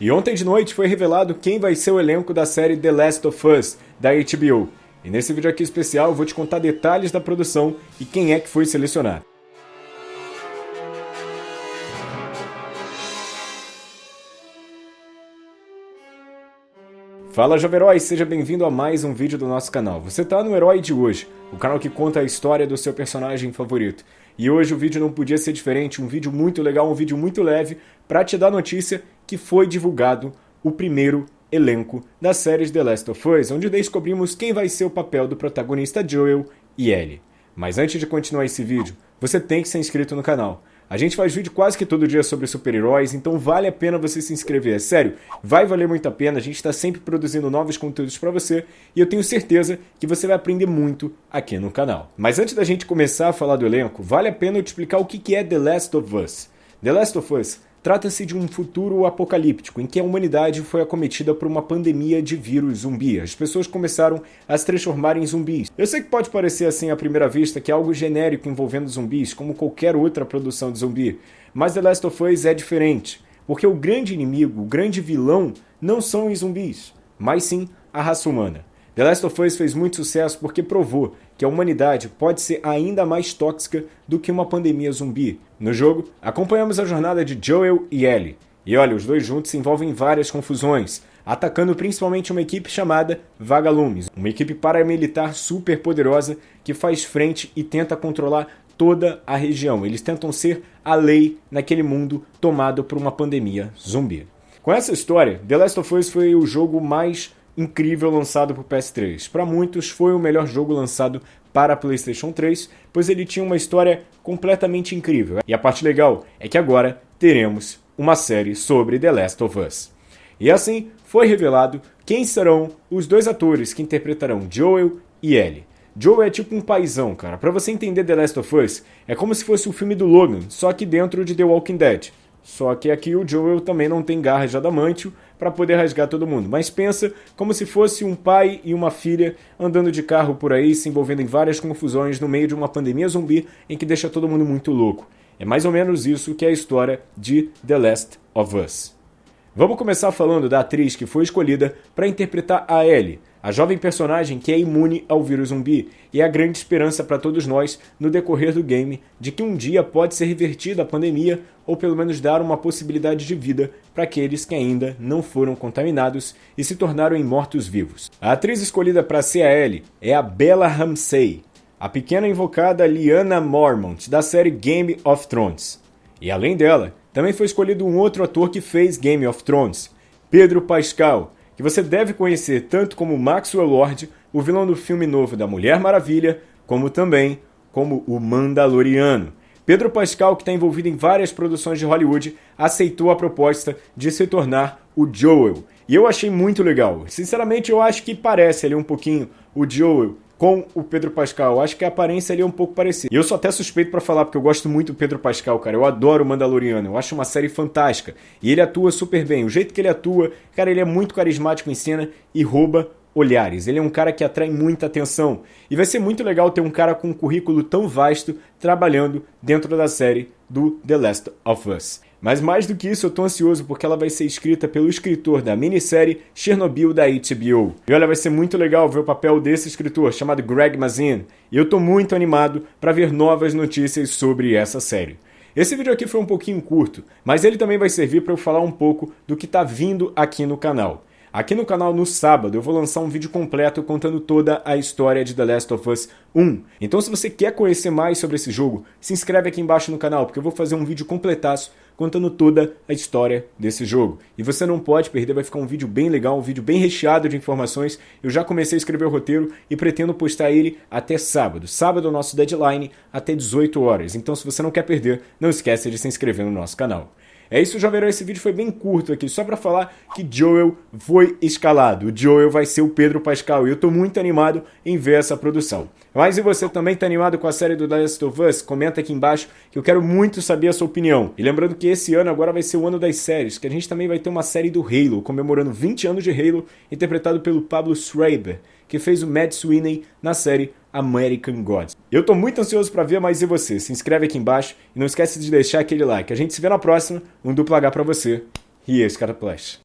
E ontem de noite foi revelado quem vai ser o elenco da série The Last of Us, da HBO. E nesse vídeo aqui especial eu vou te contar detalhes da produção e quem é que foi selecionado. Fala Jovem Herói, seja bem-vindo a mais um vídeo do nosso canal. Você está no Herói de hoje, o canal que conta a história do seu personagem favorito. E hoje o vídeo não podia ser diferente, um vídeo muito legal, um vídeo muito leve, para te dar notícia que foi divulgado o primeiro elenco da série The Last of Us, onde descobrimos quem vai ser o papel do protagonista Joel e Ellie. Mas antes de continuar esse vídeo, você tem que ser inscrito no canal. A gente faz vídeo quase que todo dia sobre super-heróis, então vale a pena você se inscrever. É sério, vai valer muito a pena, a gente está sempre produzindo novos conteúdos para você e eu tenho certeza que você vai aprender muito aqui no canal. Mas antes da gente começar a falar do elenco, vale a pena eu te explicar o que é The Last of Us. The Last of Us Trata-se de um futuro apocalíptico em que a humanidade foi acometida por uma pandemia de vírus zumbi. As pessoas começaram a se transformar em zumbis. Eu sei que pode parecer assim à primeira vista que é algo genérico envolvendo zumbis, como qualquer outra produção de zumbi, mas The Last of Us é diferente, porque o grande inimigo, o grande vilão, não são os zumbis, mas sim a raça humana. The Last of Us fez muito sucesso porque provou que a humanidade pode ser ainda mais tóxica do que uma pandemia zumbi. No jogo, acompanhamos a jornada de Joel e Ellie. E olha, os dois juntos se envolvem em várias confusões, atacando principalmente uma equipe chamada Vagalumes, uma equipe paramilitar super poderosa que faz frente e tenta controlar toda a região. Eles tentam ser a lei naquele mundo tomado por uma pandemia zumbi. Com essa história, The Last of Us foi o jogo mais incrível lançado para o PS3. Para muitos, foi o melhor jogo lançado para a PlayStation 3, pois ele tinha uma história completamente incrível. E a parte legal é que agora teremos uma série sobre The Last of Us. E assim foi revelado quem serão os dois atores que interpretarão Joel e Ellie. Joel é tipo um paizão, cara. Para você entender The Last of Us, é como se fosse o filme do Logan, só que dentro de The Walking Dead. Só que aqui o Joel também não tem garra de adamantio para poder rasgar todo mundo. Mas pensa como se fosse um pai e uma filha andando de carro por aí, se envolvendo em várias confusões no meio de uma pandemia zumbi em que deixa todo mundo muito louco. É mais ou menos isso que é a história de The Last of Us. Vamos começar falando da atriz que foi escolhida para interpretar a Ellie, a jovem personagem que é imune ao vírus zumbi e é a grande esperança para todos nós no decorrer do game de que um dia pode ser revertida a pandemia ou pelo menos dar uma possibilidade de vida para aqueles que ainda não foram contaminados e se tornaram mortos-vivos. A atriz escolhida para ser Ellie é a Bella Ramsey, a pequena invocada Lyanna Mormont da série Game of Thrones. E além dela, também foi escolhido um outro ator que fez Game of Thrones, Pedro Pascal, que você deve conhecer tanto como Maxwell Lord, o vilão do filme novo da Mulher Maravilha, como também como o Mandaloriano. Pedro Pascal, que está envolvido em várias produções de Hollywood, aceitou a proposta de se tornar o Joel. E eu achei muito legal. Sinceramente, eu acho que parece ali um pouquinho o Joel com o Pedro Pascal. Acho que a aparência ali é um pouco parecida. E eu sou até suspeito para falar, porque eu gosto muito do Pedro Pascal, cara. Eu adoro o Mandaloriano. Eu acho uma série fantástica. E ele atua super bem. O jeito que ele atua, cara, ele é muito carismático em cena e rouba olhares. Ele é um cara que atrai muita atenção. E vai ser muito legal ter um cara com um currículo tão vasto trabalhando dentro da série do The Last of Us. Mas mais do que isso, eu tô ansioso porque ela vai ser escrita pelo escritor da minissérie Chernobyl da HBO. E olha, vai ser muito legal ver o papel desse escritor, chamado Greg Mazin. E eu tô muito animado para ver novas notícias sobre essa série. Esse vídeo aqui foi um pouquinho curto, mas ele também vai servir para eu falar um pouco do que está vindo aqui no canal. Aqui no canal no sábado eu vou lançar um vídeo completo contando toda a história de The Last of Us 1. Então se você quer conhecer mais sobre esse jogo, se inscreve aqui embaixo no canal, porque eu vou fazer um vídeo completaço contando toda a história desse jogo. E você não pode perder, vai ficar um vídeo bem legal, um vídeo bem recheado de informações. Eu já comecei a escrever o roteiro e pretendo postar ele até sábado. Sábado é o nosso deadline, até 18 horas. Então se você não quer perder, não esqueça de se inscrever no nosso canal. É isso, verão, esse vídeo foi bem curto aqui, só para falar que Joel foi escalado. O Joel vai ser o Pedro Pascal e eu tô muito animado em ver essa produção. Mas e você também tá animado com a série do The Last of Us? Comenta aqui embaixo que eu quero muito saber a sua opinião. E lembrando que esse ano agora vai ser o ano das séries, que a gente também vai ter uma série do Halo, comemorando 20 anos de Halo, interpretado pelo Pablo Schreiber, que fez o Matt Sweeney na série American Gods. Eu tô muito ansioso para ver, mas e você? Se inscreve aqui embaixo e não esquece de deixar aquele like. A gente se vê na próxima, um duplo H para você e esse cara Flash.